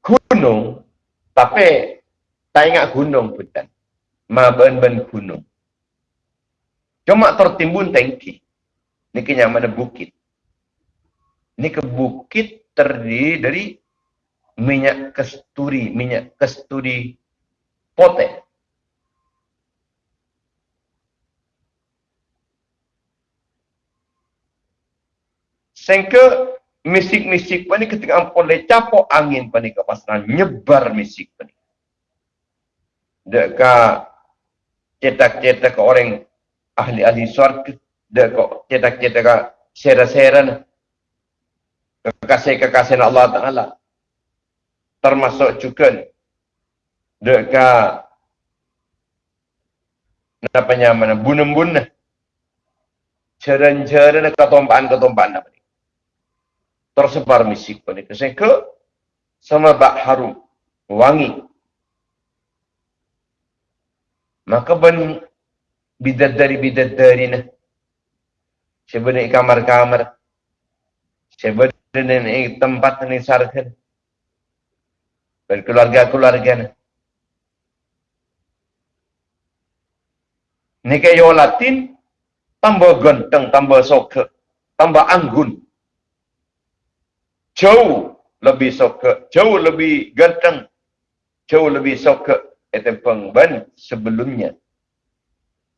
gunung, tapi tak ingat gunung pun kan. Maben-ben gunung. Cuma tertimbun tangki. Ini kenyang mana bukit. Ini ke bukit terdiri dari minyak kesturi, minyak kesturi potek. Sehingga misik-misik pani ketika ampun le capok angin pani ke pasaran nyebar misik pani. Deka cetak-cetak ke orang ahli-ahli suarga. Deka cetak-cetak ke sera-sera. Kekasih-kekasih Allah Ta'ala. Termasuk juga deka namanya mana bunun-bunun. Ceran-ceran ketompaan-ketompaan apa tersebar misik pada kesan ke sama bak harum wangi maka bidat dari nah sebenarnya kamar-kamar? Sebenarnya tempat ini sarkan dan keluarga-keluarga nah Ini kayak latin, tambah ganteng, tambah soke, tambah anggun. Jauh lebih suka, jauh lebih ganteng, jauh lebih suka itu pengban sebelumnya.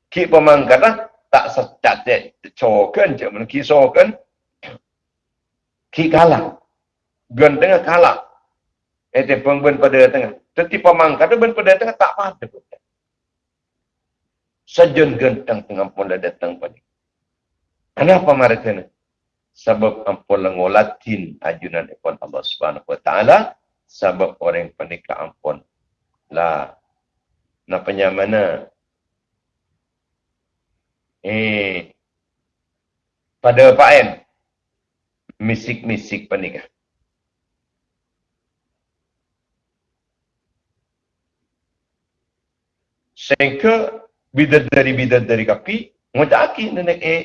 Ki pemangkatlah tak secat cokan je men ki sokan ki kalah. Ganteng kalah. Itu pengban pada tengah. Tetapi pemangkat ben pada tengah tak pada Sejun ganteng tengah pun datang pada kenapa mereka ni? Sebab ampun lengolatin ajunan ikon Allah Subhanahu Wa Taala sebab orang penika ampun lah napanya mana? Eh pada paen misik-misik penikah sehingga bidat dari bidat dari kapi ngutaki nenek eh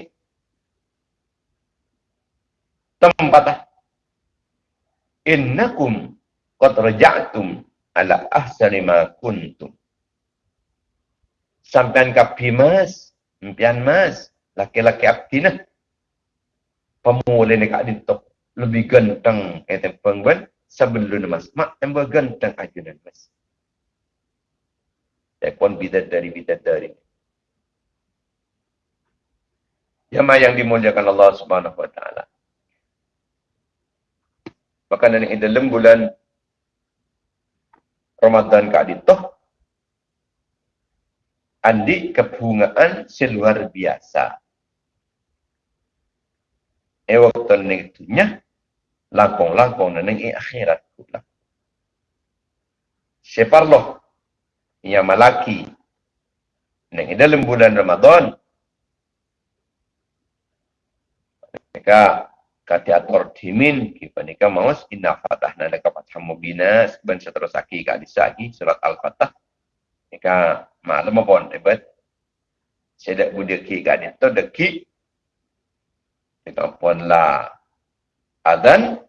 tempat innakum qad raja'tum ala ahsani ma kuntum sampean kapi mas impian mas laki-laki abdina pemulai ni kak dintok lebih ganteng eh tempeng ben sebelum mas mak tambah ganteng aja dan mas Tekon bidat dari bidat dari. Jamaah yang dimuliakan Allah Subhanahu Wa Taala. Ini dalam bulan Ramadan kali itu andi kebungaan seluar biasa. E waktu itunya langkong-langkong neng e akhirat pula. Separloh yang malaki. Neng dalam bulan Ramadan. Mereka kati ator dimin kita nikah maus inna fatahna laka fatham mubina. Seban seterus aki ka disagi surat al-fatah Ika malam lama pon Saya Sedek budak ki gak ni tu deki. Ika pun la. Adan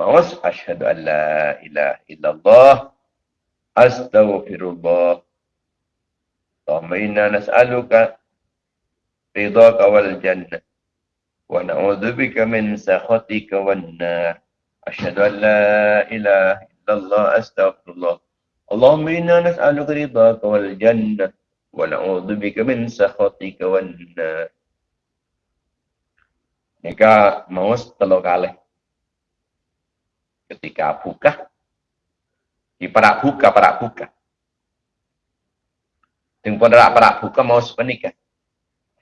Mawas. Asyhadu an la ilaha illallah. Astaghfirullah. Tama inna nas'aluka ridhaka wal jannah wa na'udzubika min sakhatika wan nar. Asyhadu an la ilaha illallah. Astaghfirullah. Allahumma inna nas'aluka ridhaka wal jannah wa na'udzubika min sakhatika wan nar. Mereka mau telo kalah. Ketika buka di perak buka perak buka. Ting pun ada perak buka mau sepenikah.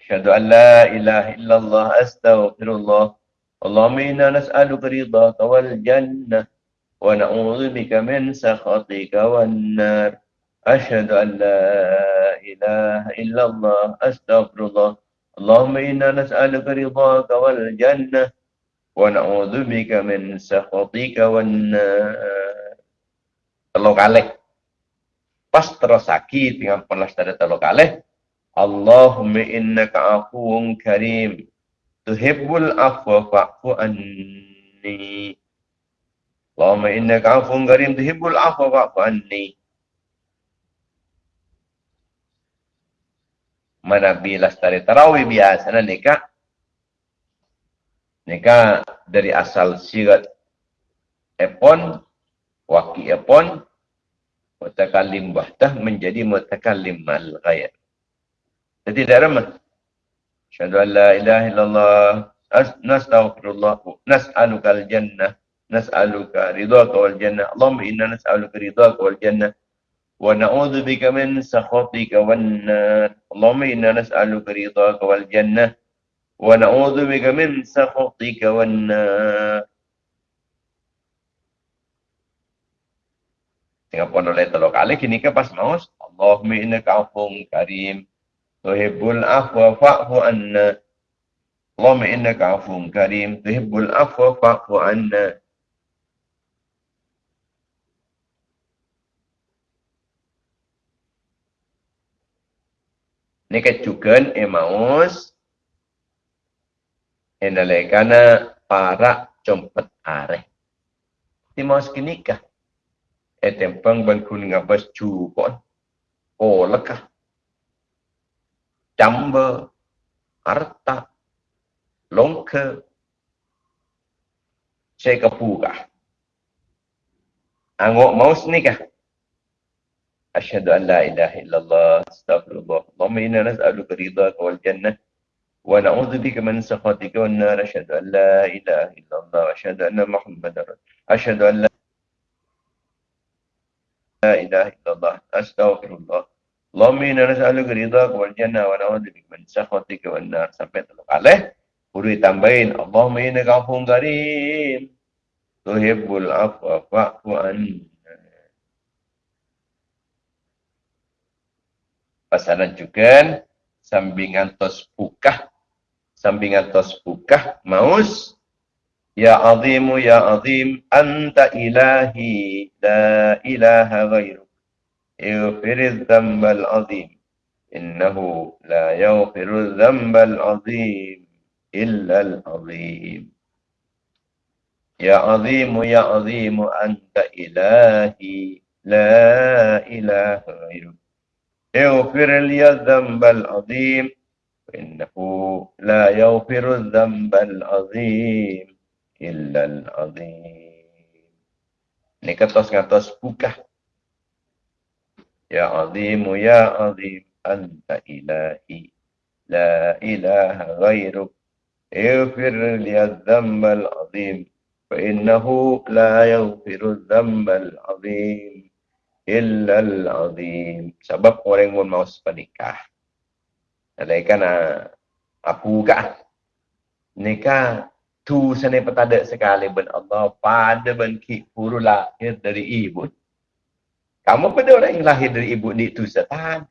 Asyhadu an la ilaha illallah astaghfirullah. Allahumma inna nas'aluka ridhaka wal jannah wa na'udzu bika min sakhatika wan nar. Asyhadu an la ilaha illallah astaghfirullah. Allahumma inna nas'aluka ridhaka wal jannah wa na'udzu bika min sakhatika wan nar. Telu kali. Pas terus sakit dengan pelas tadi telu kali. Allahumma innaka afuwun karim. Tuhibbul afwa fa'fu anni. Allahumma innaka afuwun karim. Tuhibbul afwa fa'fu anni. Mana bila setari tarawih biasa na nikah. Nikah dari asal sirat epon, waki epon, mutakalim bahtah menjadi mutakalim mal-ghayat. Jadi dalam Asyhadu an la ilaha illallah nastaghfirullah nas'aluka al-jannah nas'aluka ridhaka wal jannah Allahumma inna nas'aluka ridhaka wal jannah wa na'udzu bika min sakhatika wan nar Allahumma inna nas'aluka ridhaka wal jannah wa na'udzu bika min sakhatika wan nar Tengah pun oleh telur kali kini ke pas maus. Allahumma innaka afun karim. Tuhibbul afwa fa'fu anna. Allahumma innaka afuwun karim. Tuhibbul afwa fa'fu anna Ini kecukan emaus Enalekana para compet areh. Di maus kinikah. Etempang bangkun ngabas cupon. Oh lekah jamba, harta, longka, saya kepuka. Angok maus ni kah? Asyhadu an la ilaha illallah astaghfirullah. Allahumma inna nas'aluka ridhaka wal jannah wa na'udzu bika min sakhatika wan nar. Asyhadu an la ilaha illallah asyhadu anna Muhammadar Asyhadu an la ilaha illallah astaghfirullah. Allahumma inna nas'aluka ridhaka wal jannah wa na'udzu bika min sakhatika wan nar sampai telu kali. Huruf tambahin Allahumma innaka afuwun karim. Tuhibbul afwa fa'fu anna. pasaran juga sambingan tos pukah sambingan tos pukah maus. Ya azimu ya azim anta ilahi la ilaha ghairu. Yufiriz zambal azim. Innahu la yufiru zambal azim illa al azim. Ya azimu ya azimu anta ilahi la ilaha ghairu. اغفر لي الذنب العظيم. إنه لا يغفر الذنب العظيم إلا العظيم. Ini kertas-kertas buka. يا عظيم يا عظيم أنت إلهي لا إله غيرك اغفر لي الذنب العظيم فإنه لا يغفر الذنب العظيم illal azim. Sebab orang mun mau sepenikah alaikan aku ka nikah tu sene petade sekali ben Allah pada ben ki puru lahir dari ibu. Kamu pada orang yang lahir dari ibu ni tu setan.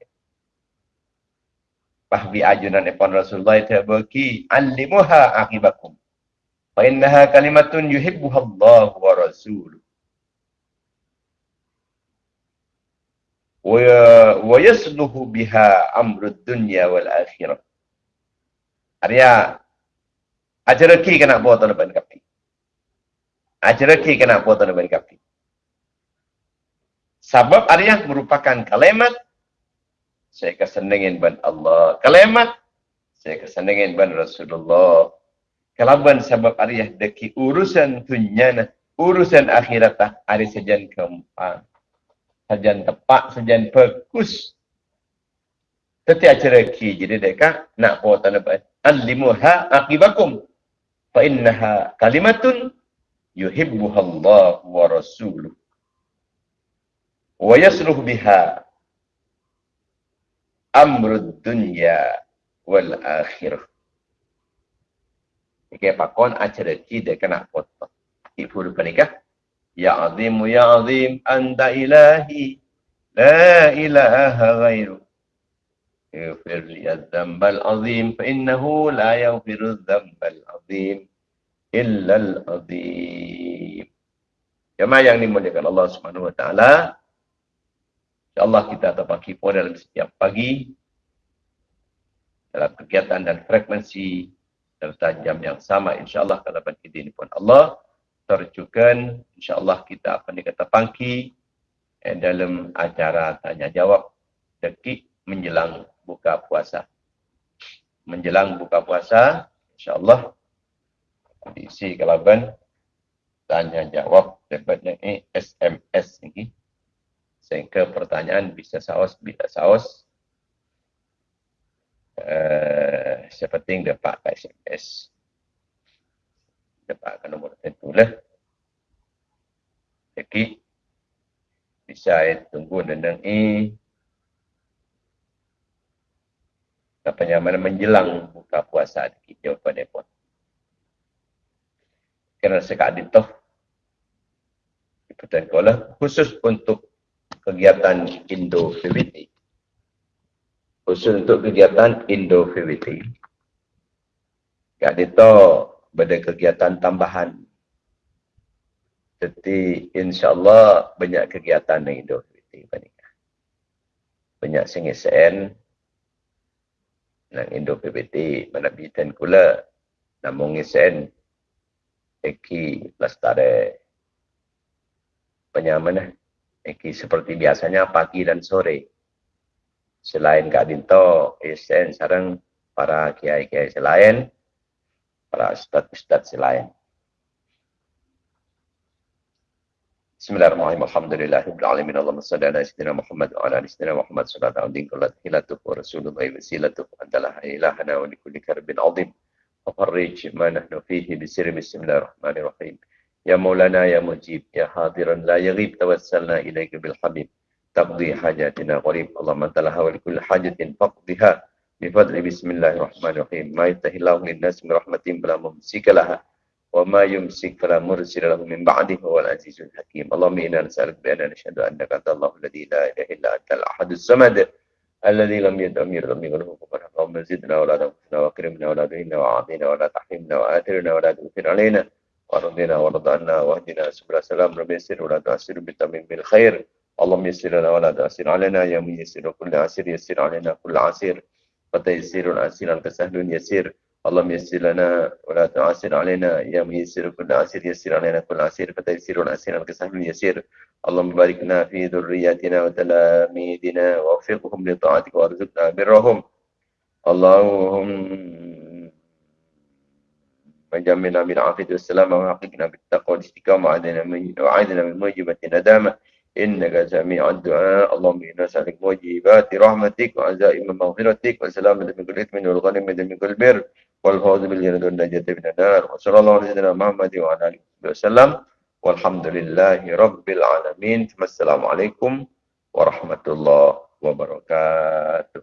Bah bi ajunan epon Rasulullah ta baki alimuha akibakum fa innaha kalimatun yuhibbuha Allah wa rasuluh. Yasluhu biha amrud dunya wal akhirah. Arya ajaraki kena buat tuan ban kapi. Ajaraki kena buat tuan ban kapi. Sebab Arya merupakan kalimat saya kesenangan ban Allah. Kalimat saya kesenangan ban Rasulullah. Kalaban sebab Arya deki urusan dunia urusan akhirat tak ada sejan keempat. Sejan tepat, sejan fokus. Tetapi acara ki jadi deka nak buat tanabat. Alimuha akibakum. Fa innaha kalimatun yuhibbuha Allah wa rasuluh wa yasluh biha amrud dunya wal akhirah. Okey, pakon acara kita kena foto. Ibu lupa nikah. Ya azim, ya azim, anta ilahi. La ilaha ghairu. Ighfir li al azim, fa innahu la yaghfiru al azim. Illa al-azim. Jemaah yang dimuliakan Allah Subhanahu wa taala. InsyaAllah kita terpaki pun dalam setiap pagi. Dalam kegiatan dan frekuensi serta jam yang sama insyaAllah kalau ini pun Allah terjukan insyaAllah kita akan dikata pangki eh, dalam acara tanya jawab dekik menjelang buka puasa. Menjelang buka puasa insyaAllah diisi kalaban tanya jawab daripada eh, SMS ini sehingga pertanyaan bisa saus bisa saus. Uh, seperti yang dapat SMS dapat nombor tentu lah jadi bisa tunggu dan ini apa yang mana menjelang buka puasa di jawapan pun kerana sekadar itu Pertanyaan khusus untuk kegiatan Indo-PWT. Khusus untuk kegiatan Indo-PWT. Kak pada kegiatan tambahan. Jadi insyaAllah banyak kegiatan di Indo-PWT. Banyak sengisan nang Indo-PWT. Mana bitan kula namun ngisen Eki Lastare. Banyak mana? Iki seperti biasanya pagi dan sore. Selain Kak Dinto, Isen, sarang para kiai-kiai selain, para ustad-ustad selain. Bismillahirrahmanirrahim. Alhamdulillahirrahmanirrahim. Allahumma salli ala sayyidina Muhammad wa ala sayyidina Muhammad sallallahu alaihi wa sallam. Hilatuh wa rasulullah wa silatuh. Antalah ilahana wa likulli karbin azim. Fafarrij ma nahnu fihi bisiri bismillahirrahmanirrahim. يا مولانا يا مجيب يا حاضرا لا يغيب توسلنا إليك بالحبيب تقضي حاجاتنا غريب اللهم انت لها ولكل حاجة فقضها بفضل بسم الله الرحمن الرحيم. ما يفتح الله للناس من رحمة فلا ممسك لها وما يمسك فلا مرسل له من بعده هو العزيز الحكيم. اللهم إنا نسألك بأن نشهد أنك أنت الله الذي لا إله إلا أنت الأحد الصمد الذي لم يلد ولم يولد ولم يكن له اللهم زدنا ولا تنقصنا وأكرمنا ولا تهنا وأعطنا ولا تحرمنا وآثرنا ولا تؤثر علينا. ورضينا ورضعنا واهدنا سبل السلام. رب يسر ولا تعسر بالتميم بالخير. اللهم يسر لنا ولا تعسر علينا. يا من يسر كل عسير يسر علينا كل عسير. فتيسير العسير أنت سهل يسير اللهم يسر لنا ولا تعسر علينا يا من يسر كل عسير يسر علينا كل عسير فتيسير العسير أنت سهل يسير اللهم باركنا في ذرياتنا وتلاميذنا ووفقهم لطاعتك وارزقنا برهم اللهم وجمعنا بالعافية والسلامة وحققنا بالتقوى والاستقامة وعيدنا من موجبة الندامة إنك سميع الدعاء اللهم إنا نسألك موجبات رحمتك وعزائم مغفرتك وسلامة من كل إثم والغنيمة من كل بر والفوز بالجنة والنجاة من النار وصلى الله على سيدنا محمد وعلى آله وسلم والحمد لله رب العالمين السلام عليكم ورحمة الله وبركاته